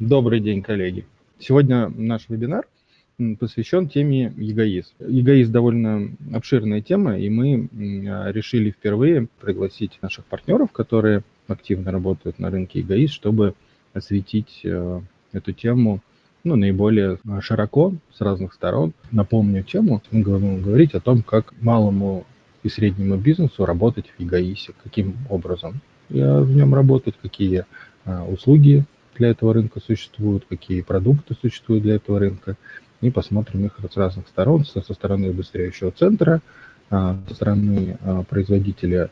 Добрый день, коллеги. Сегодня наш вебинар посвящен теме ЕГАИС. ЕГАИС довольно обширная тема, и мы решили впервые пригласить наших партнеров, которые активно работают на рынке ЕГАИС, чтобы осветить э, эту тему ну, наиболее широко, с разных сторон. Напомню тему, мы будем говорить о том, как малому и среднему бизнесу работать в ЕГАИСе, каким образом в нем работать, какие а, услуги для этого рынка существуют, какие продукты существуют для этого рынка. И посмотрим их с разных сторон, со, стороны обыстряющего центра, а, со стороны а, производителя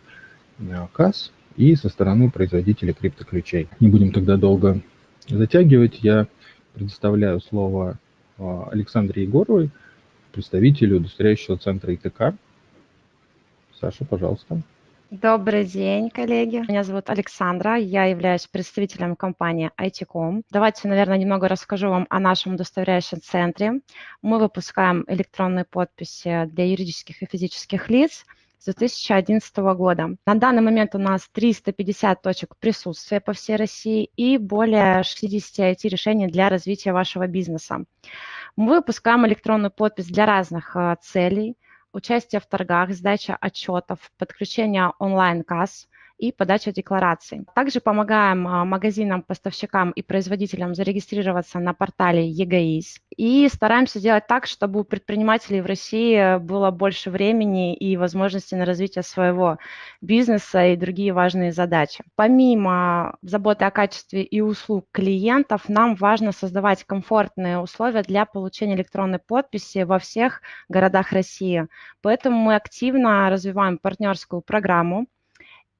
касс и со стороны производителя криптоключей. Не будем тогда долго затягивать. Я предоставляю слово Александре Егоровой, представителю удостоверяющего центра ИТК. Саша, пожалуйста. Добрый день, коллеги. Меня зовут Александра, я являюсь представителем компании IT.com. Давайте, наверное, немного расскажу вам о нашем удостоверяющем центре. Мы выпускаем электронные подписи для юридических и физических лиц с 2011 года. На данный момент у нас 350 точек присутствия по всей России и более 60 IT-решений для развития вашего бизнеса. Мы выпускаем электронную подпись для разных э, целей – участие в торгах, сдача отчетов, подключение онлайн-касс, и подача деклараций. Также помогаем а, магазинам, поставщикам и производителям зарегистрироваться на портале ЕГАИС. И стараемся делать так, чтобы у предпринимателей в России было больше времени и возможности на развитие своего бизнеса и другие важные задачи. Помимо заботы о качестве и услуг клиентов, нам важно создавать комфортные условия для получения электронной подписи во всех городах России. Поэтому мы активно развиваем партнерскую программу,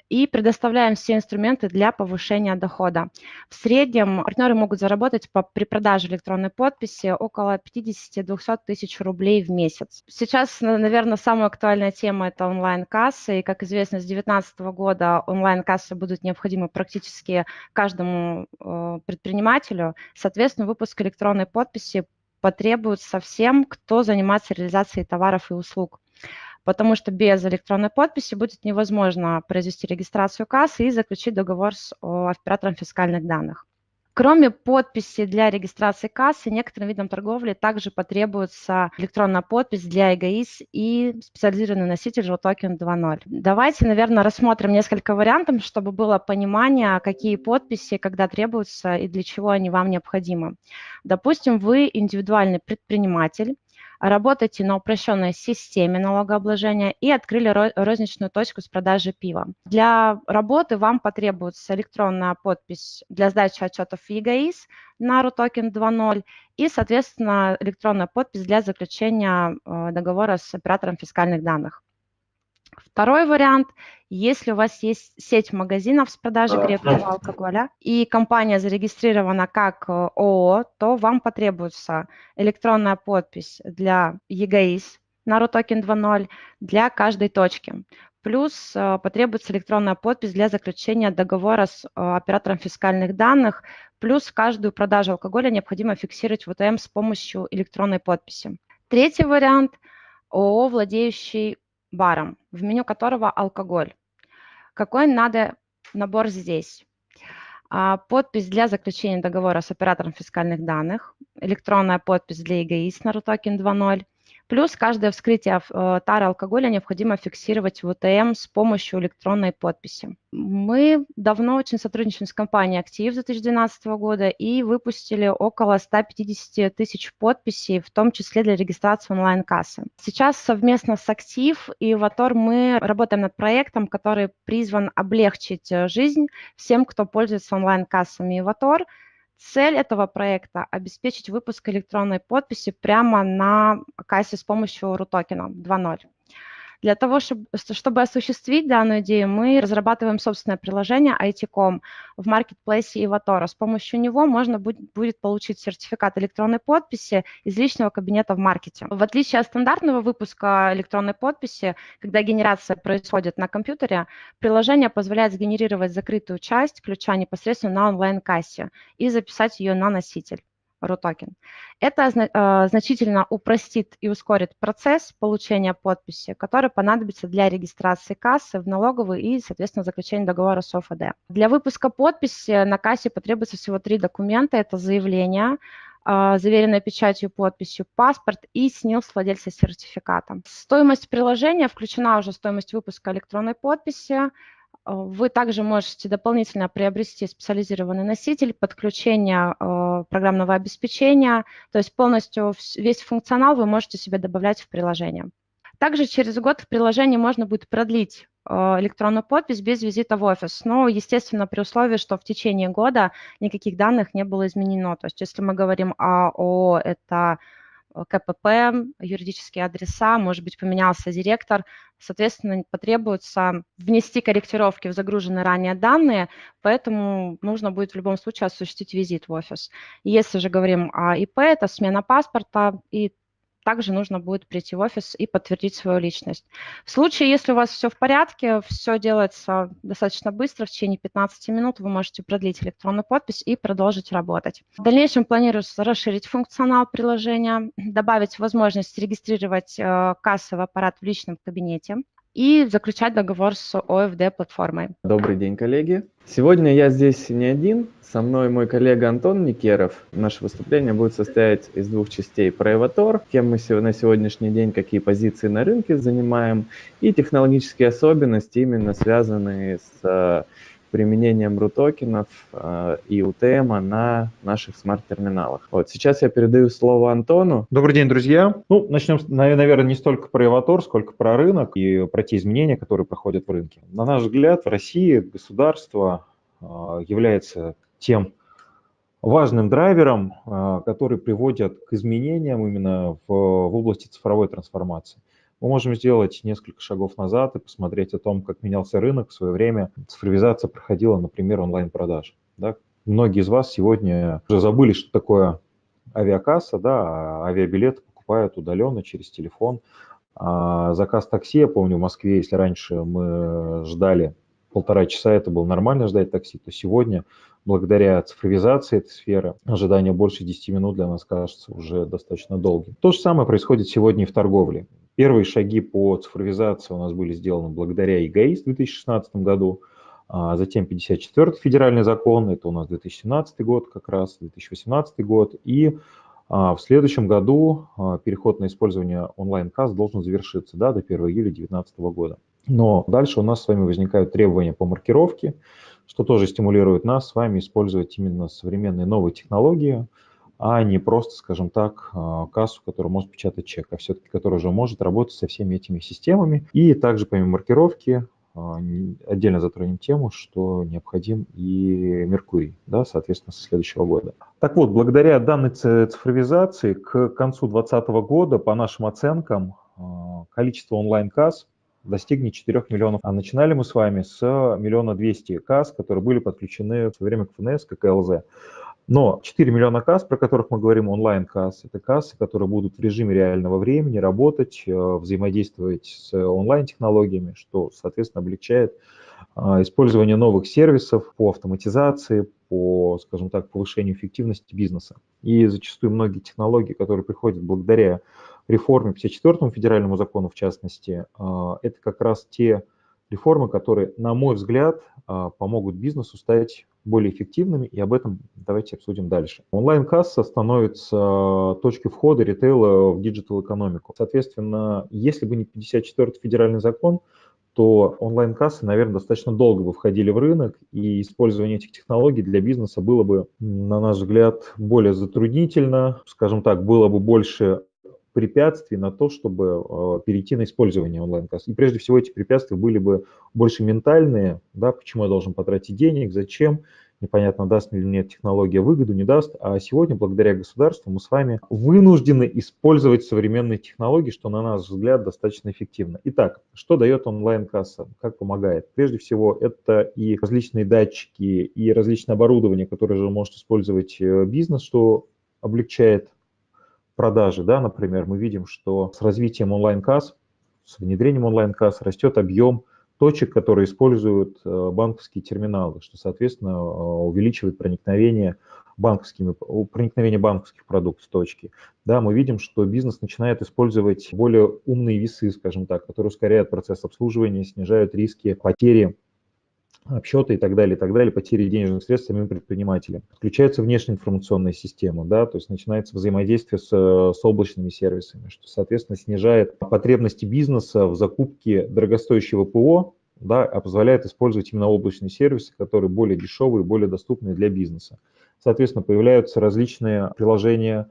и предоставляем все инструменты для повышения дохода. В среднем партнеры могут заработать по, при продаже электронной подписи около 50-200 тысяч рублей в месяц. Сейчас, наверное, самая актуальная тема – это онлайн-кассы. И, как известно, с 2019 года онлайн-кассы будут необходимы практически каждому э, предпринимателю. Соответственно, выпуск электронной подписи потребуется всем, кто занимается реализацией товаров и услуг потому что без электронной подписи будет невозможно произвести регистрацию кассы и заключить договор с оператором фискальных данных. Кроме подписи для регистрации кассы, некоторым видам торговли также потребуется электронная подпись для эгоис и специализированный носитель JTOKEN 2.0. Давайте, наверное, рассмотрим несколько вариантов, чтобы было понимание, какие подписи, когда требуются и для чего они вам необходимы. Допустим, вы индивидуальный предприниматель, работаете на упрощенной системе налогообложения и открыли розничную точку с продажи пива. Для работы вам потребуется электронная подпись для сдачи отчетов ЕГАИС на RUTOKEN 2.0 и, соответственно, электронная подпись для заключения э, договора с оператором фискальных данных. Второй вариант, если у вас есть сеть магазинов с продажей крепкого алкоголя и компания зарегистрирована как э, ООО, то вам потребуется электронная подпись для ЕГАИС на RUTOKEN 2.0 для каждой точки. Плюс э, потребуется электронная подпись для заключения договора с э, оператором фискальных данных. Плюс каждую продажу алкоголя необходимо фиксировать в УТМ с помощью электронной подписи. Третий вариант – ООО, владеющий баром, в меню которого алкоголь. Какой надо набор здесь? А, подпись для заключения договора с оператором фискальных данных, электронная подпись для эгоист на RUTOKEN 2.0, Плюс каждое вскрытие э, тары алкоголя необходимо фиксировать в УТМ с помощью электронной подписи. Мы давно очень сотрудничаем с компанией «Актив» с 2012 года и выпустили около 150 тысяч подписей, в том числе для регистрации онлайн-кассы. Сейчас совместно с «Актив» и «Ватор» мы работаем над проектом, который призван облегчить э, жизнь всем, кто пользуется онлайн-кассами «Ватор», Цель этого проекта – обеспечить выпуск электронной подписи прямо на кассе с помощью RUTOKEN 2.0. Для того, чтобы, чтобы осуществить данную идею, мы разрабатываем собственное приложение IT.com в маркетплейсе Иватора. С помощью него можно будет, будет получить сертификат электронной подписи из личного кабинета в маркете. В отличие от стандартного выпуска электронной подписи, когда генерация происходит на компьютере, приложение позволяет сгенерировать закрытую часть ключа непосредственно на онлайн-кассе и записать ее на носитель. RUTOKEN. Это э, значительно упростит и ускорит процесс получения подписи, который понадобится для регистрации кассы в налоговую и, соответственно, заключения договора с ОФД. Для выпуска подписи на кассе потребуется всего три документа. Это заявление, э, заверенная печатью подписью, паспорт и СНИЛС владельца сертификата. Стоимость приложения включена уже стоимость выпуска электронной подписи, вы также можете дополнительно приобрести специализированный носитель, подключение э, программного обеспечения, то есть полностью весь функционал вы можете себе добавлять в приложение. Также через год в приложении можно будет продлить э, электронную подпись без визита в офис, но, естественно, при условии, что в течение года никаких данных не было изменено. То есть если мы говорим о, о это Э, КПП, юридические адреса, может быть, поменялся директор, соответственно, потребуется внести корректировки в загруженные ранее данные, поэтому нужно будет в любом случае осуществить визит в офис. Если же говорим о ИП, это смена паспорта и также нужно будет прийти в офис и подтвердить свою личность. В случае, если у вас все в порядке, все делается достаточно быстро, в течение 15 минут вы можете продлить электронную подпись и продолжить работать. В дальнейшем планируется расширить функционал приложения, добавить возможность регистрировать э, кассовый аппарат в личном кабинете, и заключать договор с ОФД-платформой. Добрый день, коллеги. Сегодня я здесь не один, со мной мой коллега Антон Никеров. Наше выступление будет состоять из двух частей. Про Эватор, кем мы на сегодняшний день, какие позиции на рынке занимаем, и технологические особенности, именно связанные с применением RU-токенов э, и UTM на наших смарт-терминалах. Вот сейчас я передаю слово Антону. Добрый день, друзья. Ну, начнем, наверное, не столько про Эватор, сколько про рынок и про те изменения, которые проходят в рынке. На наш взгляд, в России государство э, является тем важным драйвером, э, который приводит к изменениям именно в, в области цифровой трансформации мы можем сделать несколько шагов назад и посмотреть о том, как менялся рынок в свое время. Цифровизация проходила, например, онлайн-продаж. Да? Многие из вас сегодня уже забыли, что такое авиакасса, да, а авиабилеты покупают удаленно через телефон. А заказ такси, я помню, в Москве, если раньше мы ждали полтора часа, это было нормально ждать такси, то сегодня, благодаря цифровизации этой сферы, ожидание больше 10 минут для нас кажется уже достаточно долгим. То же самое происходит сегодня и в торговле. Первые шаги по цифровизации у нас были сделаны благодаря ЕГАИС в 2016 году, а затем 54-й федеральный закон, это у нас 2017 год как раз, 2018 год, и а, в следующем году а, переход на использование онлайн-касс должен завершиться да, до 1 июля 2019 года. Но дальше у нас с вами возникают требования по маркировке, что тоже стимулирует нас с вами использовать именно современные новые технологии, а не просто, скажем так, а, кассу, которая может печатать чек, а все-таки которая уже может работать со всеми этими системами. И также помимо маркировки а, отдельно затронем тему, что необходим и Меркурий, да, соответственно, со следующего года. Так вот, благодаря данной цифровизации к концу 2020 года, по нашим оценкам, а, количество онлайн-касс достигнет 4 миллионов. А начинали мы с вами с миллиона двести касс, которые были подключены в свое время к ФНС, к ЛЗ. Но 4 миллиона касс, про которых мы говорим, онлайн-касс, это кассы, которые будут в режиме реального времени работать, э, взаимодействовать с онлайн-технологиями, что, соответственно, облегчает а, использование новых сервисов по автоматизации, по, скажем так, повышению эффективности бизнеса. И зачастую многие технологии, которые приходят благодаря реформе 54-му федеральному закону, в частности, а, это как раз те реформы, которые, на мой взгляд, а, помогут бизнесу стать более эффективными, и об этом давайте обсудим дальше. Онлайн-касса становится точкой входа ритейла в digital-экономику. Соответственно, если бы не 54-й федеральный закон, то онлайн-кассы, наверное, достаточно долго бы входили в рынок, и использование этих технологий для бизнеса было бы, на наш взгляд, более затруднительно, скажем так, было бы больше препятствий на то, чтобы э, перейти на использование онлайн-касс. И прежде всего эти препятствия были бы больше ментальные, да, почему я должен потратить денег, зачем, непонятно, даст ли мне технология выгоду, не даст. А сегодня, благодаря государству, мы с вами вынуждены использовать современные технологии, что, на наш взгляд, достаточно эффективно. Итак, что дает онлайн-касса, как помогает? Прежде всего, это и различные датчики, и различное оборудование, которое же может использовать э, бизнес, что облегчает продажи, да, например, мы видим, что с развитием онлайн-касс, с внедрением онлайн-касс растет объем точек, которые используют банковские терминалы, что, соответственно, увеличивает проникновение банковскими, проникновение банковских продуктов в точки. Да, мы видим, что бизнес начинает использовать более умные весы, скажем так, которые ускоряют процесс обслуживания, снижают риски потери обсчеты и так далее, и так далее, потери денежных средств самим предпринимателям. Включается внешняя информационная система, да, то есть начинается взаимодействие с, с облачными сервисами, что, соответственно, снижает потребности бизнеса в закупке дорогостоящего ПО, да, а позволяет использовать именно облачные сервисы, которые более дешевые, более доступные для бизнеса. Соответственно, появляются различные приложения,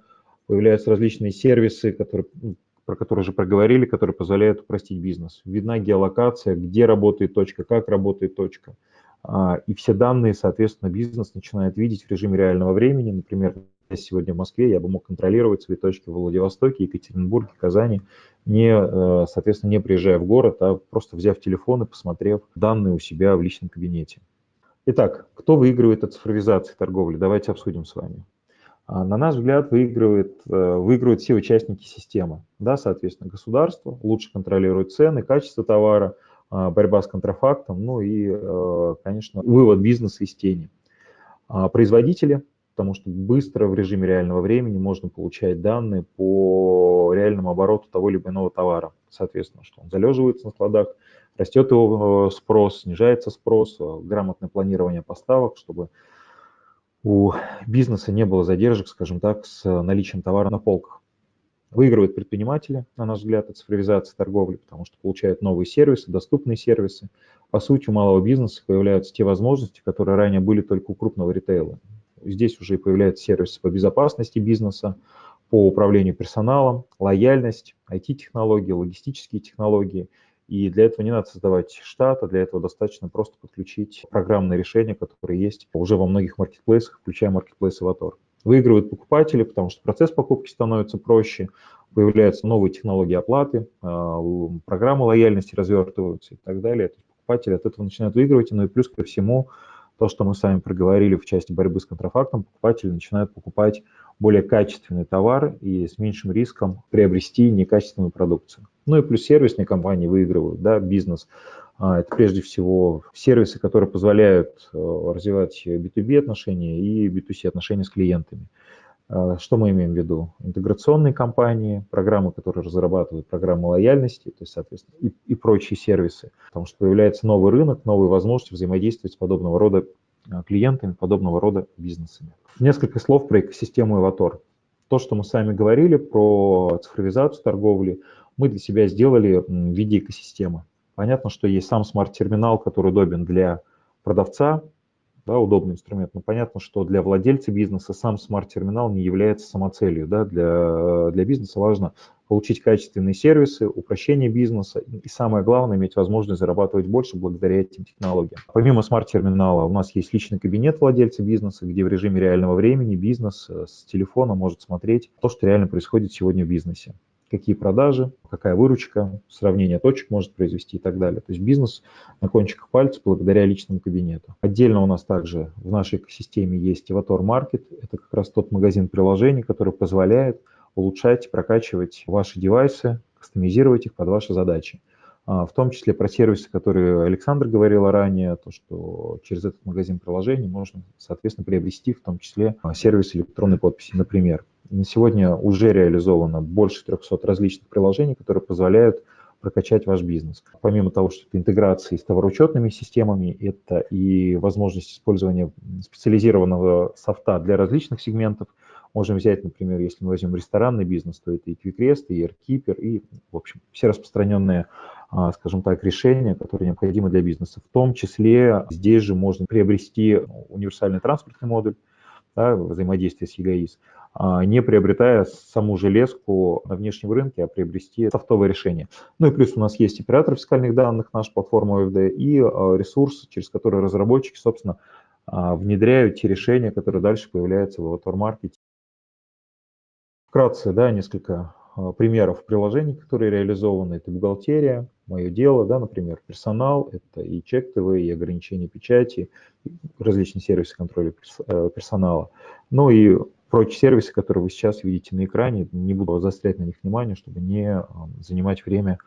появляются различные сервисы, которые ну, про которые уже проговорили, которые позволяют упростить бизнес. Видна геолокация, где работает точка, как работает точка. А, и все данные, соответственно, бизнес начинает видеть в режиме реального времени. Например, я сегодня в Москве, я бы мог контролировать свои точки в Владивостоке, Екатеринбурге, Казани, не, э, соответственно, не приезжая в город, а просто взяв телефон и посмотрев данные у себя в личном кабинете. Итак, кто выигрывает от цифровизации торговли? Давайте обсудим с вами. А, на наш взгляд, выигрывает, э, выигрывают все участники системы. Да, соответственно, государство лучше контролирует цены, качество товара, а, борьба с контрафактом, ну и, э, конечно, вывод бизнеса из тени. А, производители, потому что быстро в режиме реального времени можно получать данные по реальному обороту того или иного товара. Соответственно, что он залеживается на складах, растет его э, спрос, снижается спрос, грамотное планирование поставок, чтобы у бизнеса не было задержек, скажем так, с наличием товара на полках. Выигрывают предприниматели, на наш взгляд, от цифровизации торговли, потому что получают новые сервисы, доступные сервисы. По сути, у малого бизнеса появляются те возможности, которые ранее были только у крупного ритейла. Здесь уже появляются сервисы по безопасности бизнеса, по управлению персоналом, лояльность, IT-технологии, логистические технологии – и для этого не надо создавать штат, а для этого достаточно просто подключить программное решение, которое есть уже во многих маркетплейсах, включая маркетплейс Avatar. Выигрывают покупатели, потому что процесс покупки становится проще, появляются новые технологии оплаты, а, программы лояльности развертываются и так далее. То есть покупатели от этого начинают выигрывать, ну и плюс ко всему то, что мы с вами проговорили в части борьбы с контрафактом, покупатели начинают покупать более качественный товар и с меньшим риском приобрести некачественную продукцию. Ну и плюс сервисные компании выигрывают, да, бизнес. А, это прежде всего сервисы, которые позволяют э, развивать B2B отношения и B2C отношения с клиентами. А, что мы имеем в виду? Интеграционные компании, программы, которые разрабатывают программы лояльности, то есть, соответственно, и, и прочие сервисы. Потому что появляется новый рынок, новые возможности взаимодействовать с подобного рода а, клиентами, подобного рода бизнесами. Несколько слов про экосистему Эватор. То, что мы с вами говорили про цифровизацию торговли, мы для себя сделали в виде экосистемы. Понятно, что есть сам смарт-терминал, который удобен для продавца, да, удобный инструмент. Но понятно, что для владельца бизнеса сам смарт-терминал не является самоцелью. Да? Для, для бизнеса важно получить качественные сервисы, упрощение бизнеса и самое главное, иметь возможность зарабатывать больше благодаря этим технологиям. Помимо смарт-терминала у нас есть личный кабинет владельца бизнеса, где в режиме реального времени бизнес э, с телефона может смотреть то, что реально происходит сегодня в бизнесе какие продажи, какая выручка, сравнение точек может произвести и так далее. То есть бизнес на кончиках пальцев благодаря личному кабинету. Отдельно у нас также в нашей экосистеме есть Avatar Market. Это как раз тот магазин приложений, который позволяет улучшать прокачивать ваши девайсы, кастомизировать их под ваши задачи. А, в том числе про сервисы, которые Александр говорил ранее, то, что через этот магазин приложений можно, соответственно, приобрести в том числе а, сервис электронной подписи, например. На сегодня уже реализовано больше 300 различных приложений, которые позволяют прокачать ваш бизнес. Помимо того, что это интеграции с товароучетными системами, это и возможность использования специализированного софта для различных сегментов. Можем взять, например, если мы возьмем ресторанный бизнес, то это и QuickRest, и AirKeeper, и, в общем, все распространенные а, скажем так, решения, которые необходимы для бизнеса. В том числе здесь же можно приобрести универсальный транспортный модуль, да, взаимодействие с ЕГАИС, а, не приобретая саму железку на внешнем рынке, а приобрести софтовое решение. Ну и плюс у нас есть оператор фискальных данных, наша платформа OFD, и а, ресурс, через который разработчики, собственно, внедряют те решения, которые дальше появляются в Avatar Market. Вкратце, да, несколько а, примеров приложений, которые реализованы. Это бухгалтерия, мое дело, да, например, персонал, это и чек ТВ, и ограничение печати, различные сервисы контроля э, персонала. Ну и прочие сервисы, которые вы сейчас видите на экране, не буду заострять на них внимание, чтобы не занимать время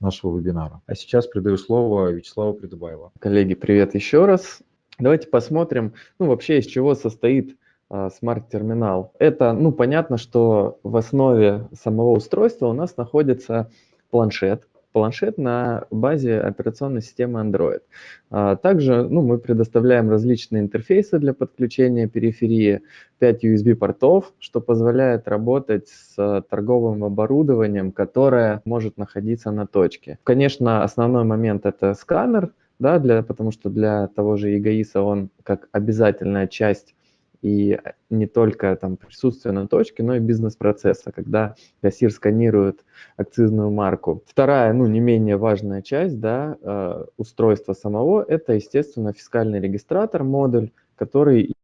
нашего вебинара. А сейчас передаю слово Вячеславу Придыбаеву. Коллеги, привет еще раз. Давайте посмотрим, ну, вообще, из чего состоит смарт-терминал. Это, ну, понятно, что в основе самого устройства у нас находится планшет, планшет на базе операционной системы Android. А, также ну, мы предоставляем различные интерфейсы для подключения периферии, 5 USB-портов, что позволяет работать с торговым оборудованием, которое может находиться на точке. Конечно, основной момент – это сканер, да, для, потому что для того же ЕГАИСа он как обязательная часть и не только там присутствие на точке, но и бизнес-процесса, когда кассир сканирует акцизную марку. Вторая, ну, не менее важная часть, да, э, устройства самого, это, естественно, фискальный регистратор, модуль, который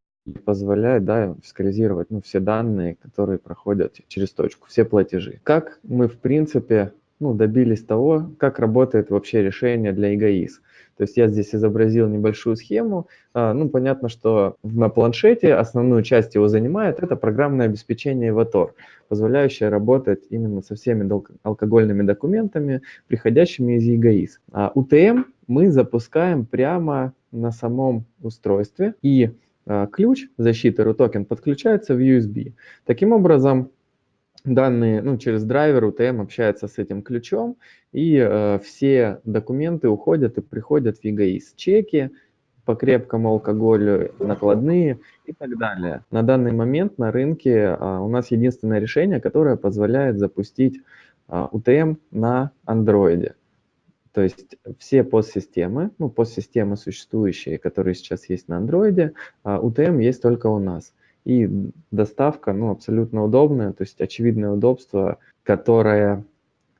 позволяет да, фискализировать ну, все данные, которые проходят через точку, все платежи. Как мы, в принципе, ну, добились того, как работает вообще решение для эгоиз. То есть я здесь изобразил небольшую схему. А, ну, понятно, что на планшете основную часть его занимает это программное обеспечение Evator, позволяющее работать именно со всеми алкогольными документами, приходящими из ЕГАИС. А UTM мы запускаем прямо на самом устройстве, и а, ключ защиты RUTOKEN подключается в USB. Таким образом, данные ну, через драйвер UTM общается с этим ключом, и э, все документы уходят и приходят в ЕГАИС. Чеки по крепкому алкоголю, накладные и так далее. На данный момент на рынке э, у нас единственное решение, которое позволяет запустить э, UTM на андроиде. То есть все подсистемы, ну, подсистемы существующие, которые сейчас есть на андроиде, UTM есть только у нас и доставка ну, абсолютно удобная, то есть очевидное удобство, которое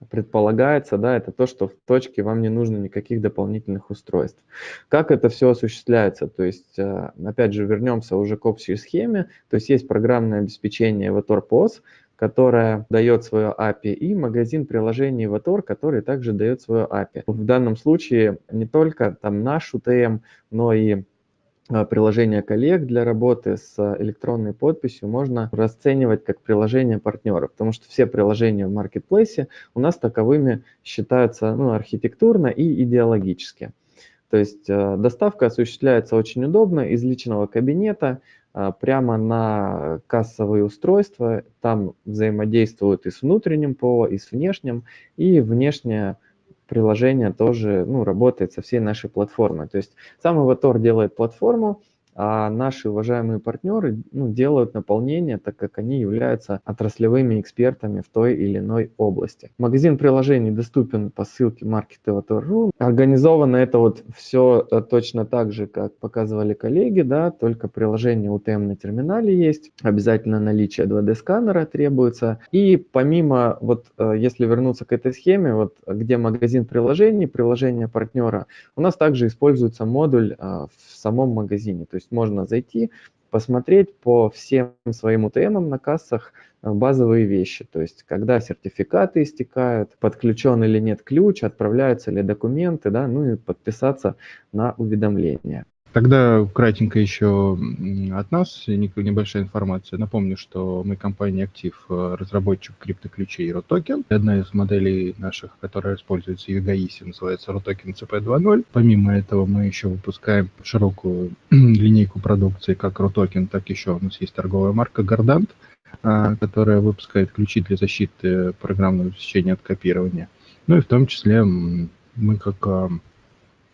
предполагается, да, это то, что в точке вам не нужно никаких дополнительных устройств. Как это все осуществляется? То есть, э, опять же, вернемся уже к общей схеме. То есть есть программное обеспечение Evator POS, которое дает свое API, и магазин приложений Evator, который также дает свое API. В данном случае не только там наш UTM, но и приложение коллег для работы с электронной подписью можно расценивать как приложение партнеров, потому что все приложения в маркетплейсе у нас таковыми считаются ну, архитектурно и идеологически. То есть э, доставка осуществляется очень удобно из личного кабинета прямо на кассовые устройства. Там взаимодействуют и с внутренним ПО, и с внешним, и внешняя приложение тоже ну, работает со всей нашей платформой. То есть сам Avatar делает платформу, а наши уважаемые партнеры ну, делают наполнение, так как они являются отраслевыми экспертами в той или иной области. Магазин приложений доступен по ссылке market.ru. Организовано это вот все э, точно так же, как показывали коллеги, да, только приложение UTM на терминале есть, обязательно наличие 2D-сканера требуется. И помимо, вот э, если вернуться к этой схеме, вот где магазин приложений, приложение партнера, у нас также используется модуль э, в самом магазине, то есть есть можно зайти, посмотреть по всем своим УТМам на кассах э, базовые вещи, то есть когда сертификаты истекают, подключен или нет ключ, отправляются ли документы, да, ну и подписаться на уведомления. Тогда кратенько еще от нас небольшая информация. Напомню, что мы компания Актив, э, разработчик криптоключей ROTOKEN. Одна из моделей наших, которая используется в EGAIS, называется ROTOKEN CP2.0. Помимо этого мы еще выпускаем широкую линейку продукции, как ROTOKEN, так еще у нас есть торговая марка Gardant, а, которая выпускает ключи для защиты программного обеспечения от копирования. Ну и в том числе мы как а,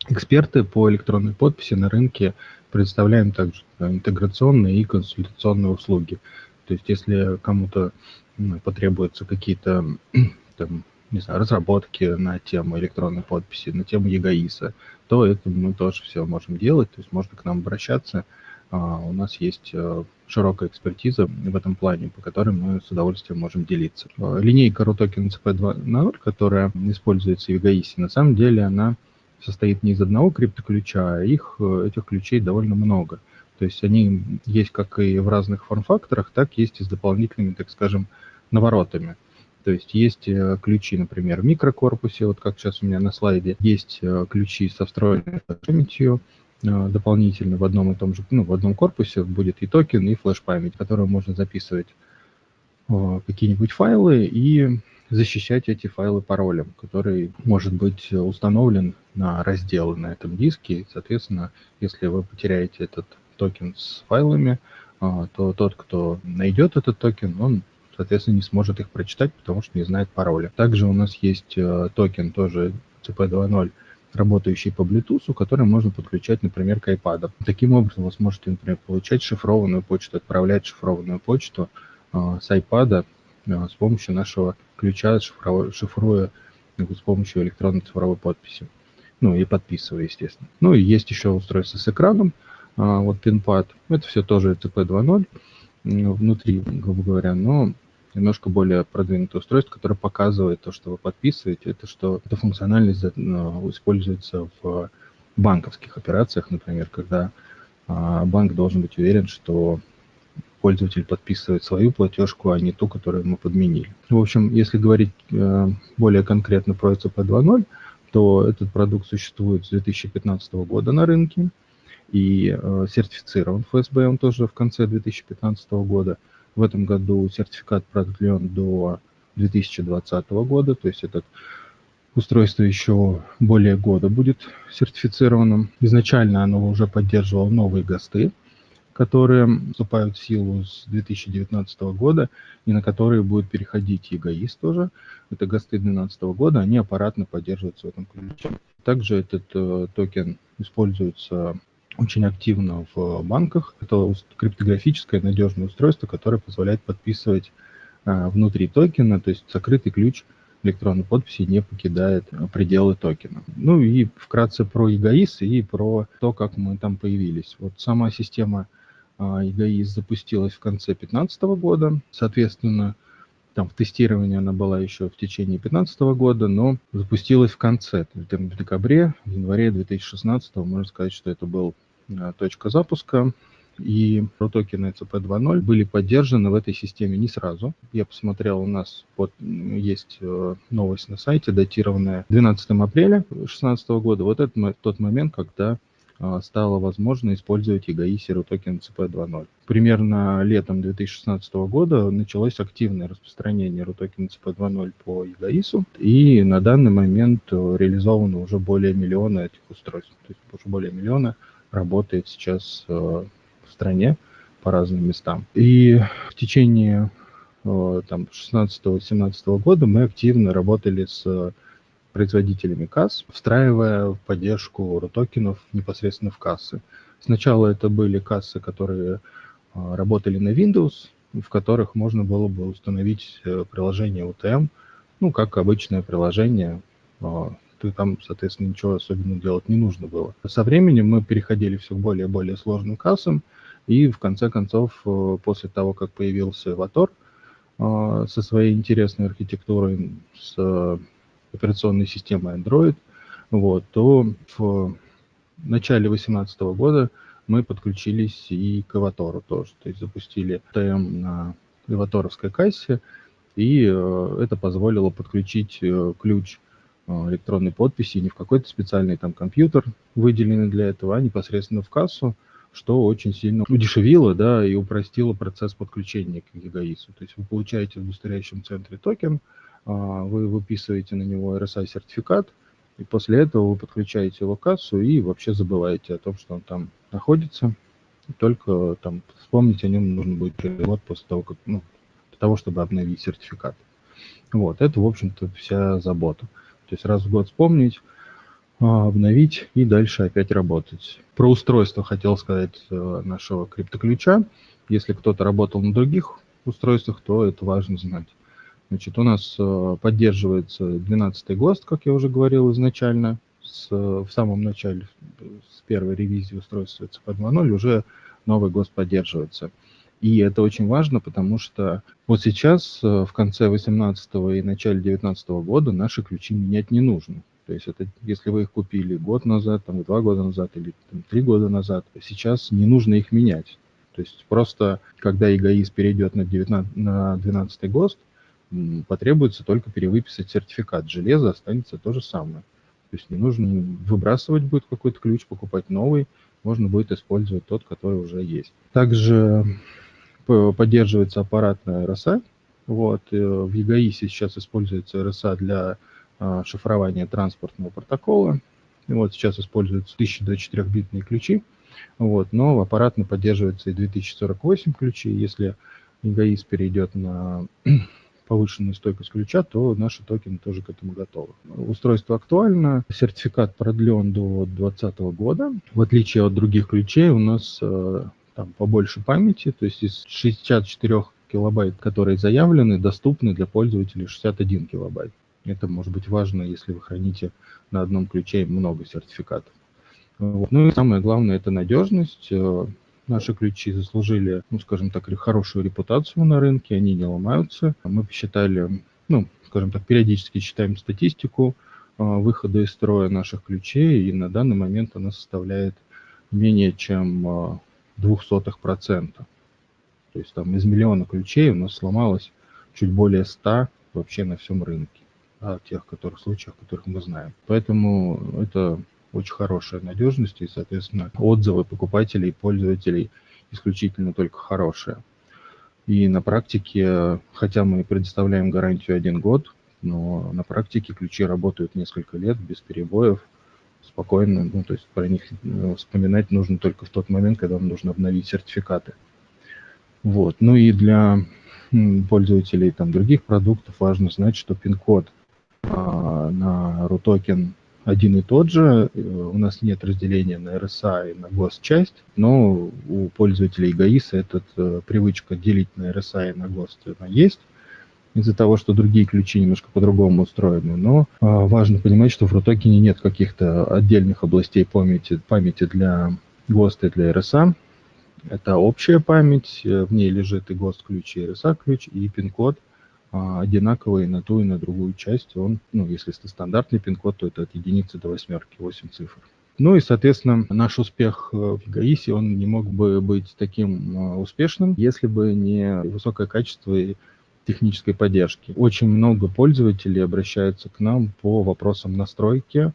Эксперты по электронной подписи на рынке предоставляем также интеграционные и консультационные услуги. То есть если кому-то потребуются какие-то там, не знаю, разработки на тему электронной подписи, на тему ЕГАИСа, то это мы тоже все можем делать, то есть можно к нам обращаться. А, у нас есть э, широкая экспертиза в этом плане, по которой мы с удовольствием можем делиться. Линейка RUTOKEN CP2.0, которая используется в ЕГАИСе, на самом деле она состоит не из одного криптоключа, а их, э, этих ключей довольно много. То есть они есть как и в разных форм-факторах, так есть и с дополнительными, так скажем, наворотами. То есть есть э, ключи, например, в микрокорпусе, вот как сейчас у меня на слайде, есть э, ключи со встроенной памятью, дополнительно в одном и том же, ну, в одном корпусе будет и токен, и флеш-память, которую можно записывать какие-нибудь файлы и защищать эти файлы паролем, который может быть установлен на разделы на этом диске. И, соответственно, если вы потеряете этот токен с файлами, а, то тот, кто найдет этот токен, он, соответственно, не сможет их прочитать, потому что не знает пароля. Также у нас есть э, токен тоже CP2.0, работающий по Bluetooth, который можно подключать, например, к iPad. Таким образом, вы сможете, например, получать шифрованную почту, отправлять шифрованную почту э, с iPad э, с помощью нашего ключа, шифруя с помощью электронной цифровой подписи. Ну и подписывая, естественно. Ну и есть еще устройство с экраном, а, вот пинпад. Это все тоже CP 2.0 внутри, грубо говоря, но немножко более продвинутое устройство, которое показывает то, что вы подписываете. Это что эта функциональность ну, используется в банковских операциях, например, когда а, банк должен быть уверен, что пользователь подписывает свою платежку, а не ту, которую мы подменили. В общем, если говорить э, более конкретно про ECP 2.0, то этот продукт существует с 2015 года на рынке и э, сертифицирован ФСБ он тоже в конце 2015 года. В этом году сертификат продлен до 2020 года, то есть этот устройство еще более года будет сертифицированным. Изначально оно уже поддерживало новые ГОСТы, которые вступают в силу с 2019 года и на которые будет переходить ЕГАИС тоже. Это ГОСТы 2012 года, они аппаратно поддерживаются в этом ключе. Также этот э, токен используется очень активно в банках. Это криптографическое надежное устройство, которое позволяет подписывать э, внутри токена, то есть закрытый ключ электронной подписи не покидает пределы токена. Ну и вкратце про эгоис и про то, как мы там появились. Вот сама система эгоис запустилась в конце 2015 года. Соответственно, там в тестировании она была еще в течение 2015 года, но запустилась в конце, в декабре, в январе 2016, можно сказать, что это был а, точка запуска. И протокены ECP 2.0 были поддержаны в этой системе не сразу. Я посмотрел, у нас вот есть э, новость на сайте, датированная 12 апреля 2016 года. Вот это тот момент, когда а, стало возможно использовать EGI Zero Token CP 2.0. Примерно летом 2016 года началось активное распространение RUTOKEN CP 2.0 по EGAIS, и на данный момент реализовано уже более миллиона этих устройств. То есть уже более миллиона работает сейчас э, в стране по разным местам. И в течение э, там 16-17 года мы активно работали с производителями касс, встраивая поддержку рутокенов непосредственно в кассы. Сначала это были кассы, которые а, работали на Windows, в которых можно было бы установить э, приложение UTM, ну, как обычное приложение, а, ты там, соответственно, ничего особенного делать не нужно было. Со временем мы переходили все к более и более сложным кассам, и в конце концов, э, после того, как появился Evator а, со своей интересной архитектурой, с операционной системы Android, вот, то в начале 2018 года мы подключились и к Эватору тоже. То есть запустили ТМ на эваторовской кассе, и э, это позволило подключить э, ключ э, электронной подписи не в какой-то специальный там компьютер, выделенный для этого, а непосредственно в кассу, что очень сильно удешевило да, и упростило процесс подключения к ЕГАИСу. То есть вы получаете в удостоверяющем центре токен, вы выписываете на него RSI-сертификат, и после этого вы подключаете кассу и вообще забываете о том, что он там находится. Только там вспомнить о нем нужно будет перевод после того, как, ну, для того, чтобы обновить сертификат. Вот, это, в общем-то, вся забота. То есть раз в год вспомнить, а, обновить и дальше опять работать. Про устройство хотел сказать э, нашего криптоключа. Если кто-то работал на других устройствах, то это важно знать. Значит, у нас э, поддерживается 12-й ГОСТ, как я уже говорил изначально, с, в самом начале, с первой ревизии устройства CP 2.0 уже новый ГОСТ поддерживается. И это очень важно, потому что вот сейчас, э, в конце 2018 и начале 2019 года, наши ключи менять не нужно. То есть это, если вы их купили год назад, там, два года назад или там, три года назад, сейчас не нужно их менять. То есть просто, когда эгоист перейдет на, 19, на 12 ГОСТ, потребуется только перевыписать сертификат. Железо останется то же самое. То есть не нужно выбрасывать будет какой-то ключ, покупать новый, можно будет использовать тот, который уже есть. Также поддерживается аппаратная RSA Вот, э, в EGAIS сейчас используется RSA для а, шифрования транспортного протокола. И вот сейчас используются 1024-битные ключи, вот, но аппаратно поддерживается и 2048 ключи. Если EGAIS перейдет на повышенную стойкость ключа, то наши токены тоже к этому готовы. Устройство актуально, сертификат продлен до 2020 года. В отличие от других ключей у нас э, там побольше памяти, то есть из 64 килобайт, которые заявлены, доступны для пользователей 61 килобайт. Это может быть важно, если вы храните на одном ключе много сертификатов. Вот. Ну и самое главное – это надежность. Наши ключи заслужили, ну, скажем так, хорошую репутацию на рынке, они не ломаются. Мы посчитали, ну, скажем так, периодически читаем статистику э, выхода из строя наших ключей, и на данный момент она составляет менее чем 0,02%. Э, то есть там из миллиона ключей у нас сломалось чуть более 100 вообще на всем рынке, о тех которых, случаях, которых мы знаем. Поэтому это очень хорошая надежность и, соответственно, отзывы покупателей и пользователей исключительно только хорошие. И на практике, хотя мы предоставляем гарантию один год, но на практике ключи работают несколько лет без перебоев, спокойно, ну, то есть про них э, вспоминать нужно только в тот момент, когда вам нужно обновить сертификаты. Вот. Ну и для пользователей там, других продуктов важно знать, что пин-код а, на RUTOKEN один и тот же. Э, у нас нет разделения на RSA и на GOST-часть, но у пользователей ГАИСа эта э, привычка делить на RSA и на GOST она есть из-за того, что другие ключи немножко по-другому устроены. Но э, важно понимать, что в RUTOKEN нет каких-то отдельных областей памяти, памяти для GOST и для RSA. Это общая память, э, в ней лежит и ГОСТ-ключ, и RSA-ключ, и пин-код а, одинаковый на ту и на другую часть. Он, ну, если это стандартный пин-код, то это от единицы до восьмерки, 8 цифр. Ну и, соответственно, наш успех э, в ГАИСе, он не мог бы быть таким э, успешным, если бы не высокое качество и технической поддержки. Очень много пользователей обращаются к нам по вопросам настройки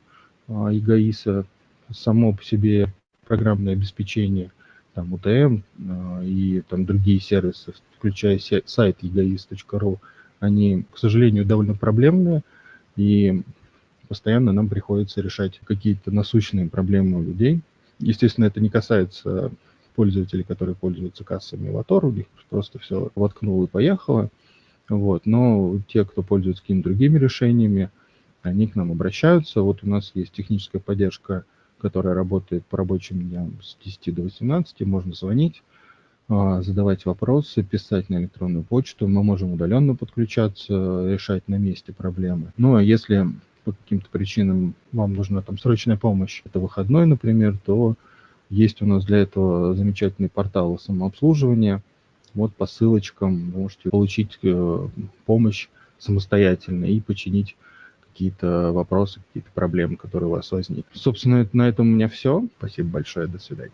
ЕГАИСа. Само по себе программное обеспечение – там UTM э, и там другие сервисы, включая сайт egoist.ru, они, к сожалению, довольно проблемные, и постоянно нам приходится решать какие-то насущные проблемы у людей. Естественно, это не касается пользователей, которые пользуются кассами Латор, у них просто все воткнул и поехало. Вот. Но те, кто пользуется какими-то другими решениями, они к нам обращаются. Вот у нас есть техническая поддержка которая работает по рабочим дням с 10 до 18, можно звонить, задавать вопросы, писать на электронную почту. Мы можем удаленно подключаться, решать на месте проблемы. Ну а если по каким-то причинам вам нужна там срочная помощь, это выходной, например, то есть у нас для этого замечательный портал самообслуживания. Вот по ссылочкам вы можете получить э, помощь самостоятельно и починить какие-то вопросы, какие-то проблемы, которые у вас возникли. Собственно, на этом у меня все. Спасибо большое. До свидания.